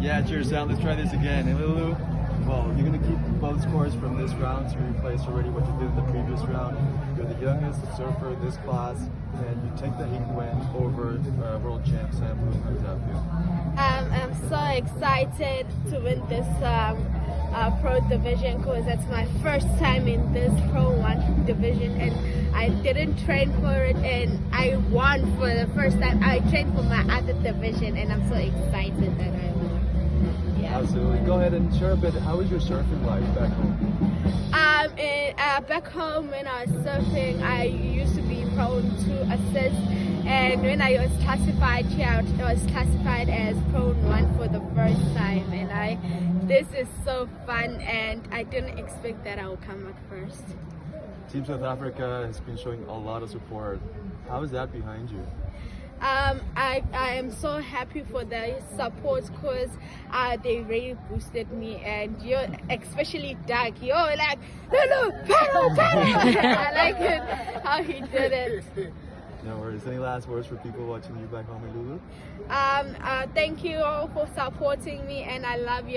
Yeah, cheers, Sam. Let's try this again. And Lulu, well, you're gonna keep both scores from this round to replace already what you did in the previous round. You're the youngest surfer in this class, and you take the heat win over uh, world champ Sam Blue. How does that feel? Um, I'm so excited to win this um, uh, pro division because it's my first time in this pro one division and I didn't train for it and I won for the first time. I trained for my other division and I'm so excited that I won. Absolutely. Go ahead and share a bit. How was your surfing life back home? Um, in, uh, back home when I was surfing, I used to be prone to assist, and when I was classified here, I was classified as prone one for the first time, and I, this is so fun, and I didn't expect that I would come up first. Team South Africa has been showing a lot of support. How is that behind you? Um, I, I am so happy for the support because uh, they really boosted me and you especially Doug you're like Lulu paddle paddle I like it how he did it No worries. Any last words for people watching you back home in Lulu? um, uh, thank you all for supporting me and I love you